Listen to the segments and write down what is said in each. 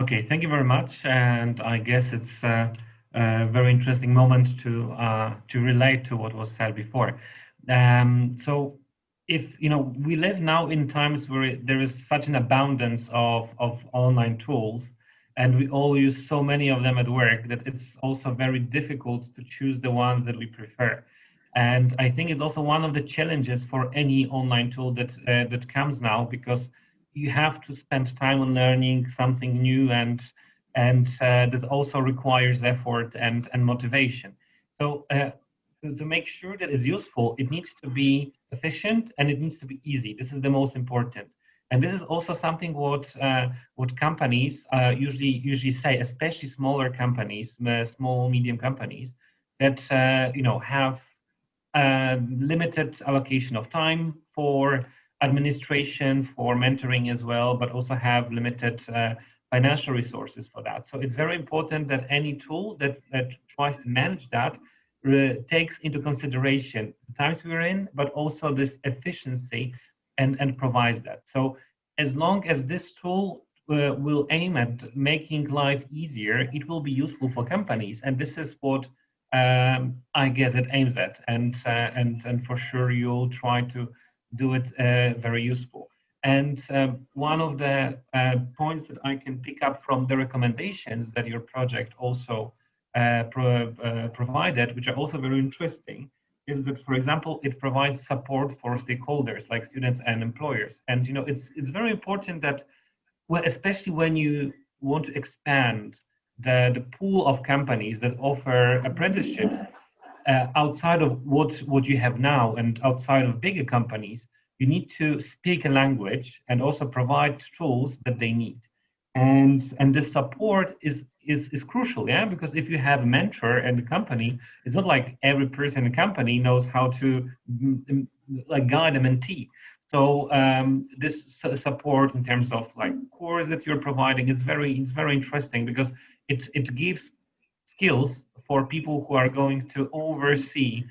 Okay, thank you very much. And I guess it's a, a very interesting moment to uh, to relate to what was said before. Um, so if you know we live now in times where there is such an abundance of, of online tools and we all use so many of them at work that it's also very difficult to choose the ones that we prefer and i think it's also one of the challenges for any online tool that uh, that comes now because you have to spend time on learning something new and and uh, that also requires effort and and motivation so uh, to, make sure that it's useful it needs to be efficient and it needs to be easy. This is the most important. And this is also something what uh, what companies uh, usually usually say, especially smaller companies, uh, small medium companies, that uh, you know have limited allocation of time for administration, for mentoring as well, but also have limited uh, financial resources for that. So it's very important that any tool that that tries to manage that takes into consideration the times we're in, but also this efficiency and, and provides that. So as long as this tool uh, will aim at making life easier, it will be useful for companies. And this is what um, I guess it aims at. And, uh, and, and for sure, you'll try to do it uh, very useful. And um, one of the uh, points that I can pick up from the recommendations that your project also uh, pro, provided, which are also very interesting, is that, for example, it provides support for stakeholders like students and employers. And you know, it's it's very important that, well, especially when you want to expand the, the pool of companies that offer apprenticeships uh, outside of what what you have now and outside of bigger companies, you need to speak a language and also provide tools that they need. And and this support is is, is crucial, yeah, because if you have a mentor in the company, it's not like every person in the company knows how to mm, mm, like guide a mentee. So um, this support in terms of like course that you're providing is very it's very interesting because it it gives skills for people who are going to oversee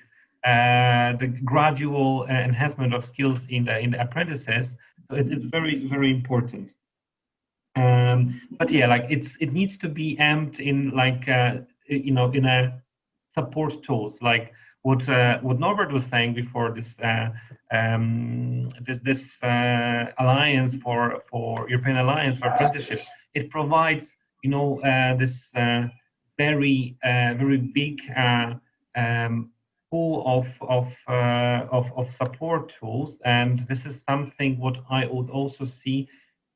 uh, the gradual enhancement of skills in the in the apprentices. So it, it's very very important. Um, but yeah, like it's it needs to be amped in like uh, you know in a support tools like what uh, what Norbert was saying before this uh, um, this this uh, alliance for for European Alliance for Apprenticeship. It provides you know uh, this uh, very uh, very big uh, um, pool of of, uh, of of support tools, and this is something what I would also see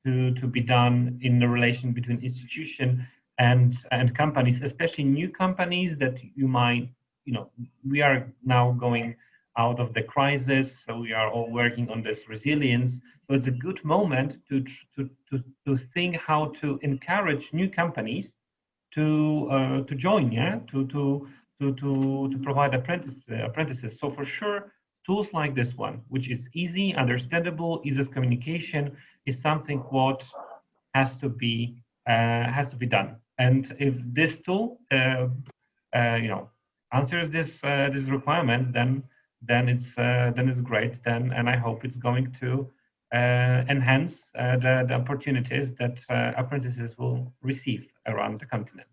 to, to be done in the relation between institution and and companies, especially new companies that you might, you know, we are now going out of the crisis, so we are all working on this resilience. So it's a good moment to to to, to think how to encourage new companies to uh, to join, yeah, to to to to to provide apprentice, uh, apprentices. So for sure, tools like this one, which is easy, understandable, easy communication, is something what has to be uh, has to be done. And if this tool, uh, uh, you know, answers this uh, this requirement, then then it's then it's great. Then and I hope it's going to Uh, enhance uh, the, the opportunities that uh, apprentices will receive around the continent.